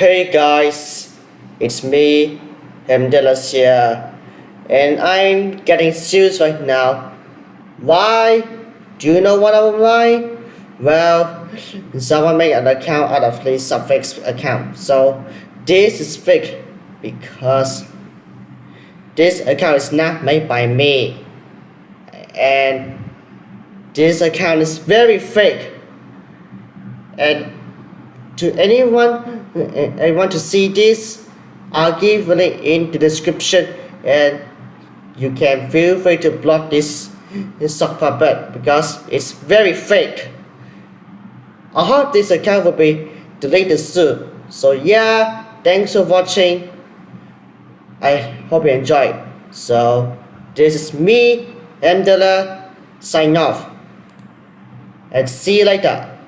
Hey guys, it's me, Hamdelas here, and I'm getting serious right now. Why? Do you know what I'm why? Well, someone made an account out of this suffix account, so this is fake because this account is not made by me, and this account is very fake. And to anyone I want to see this, I'll give a link in the description and you can feel free to block this, this sock puppet because it's very fake. I hope this account will be deleted soon. So yeah, thanks for watching. I hope you enjoyed. So this is me, Amdala, sign off. And see you later.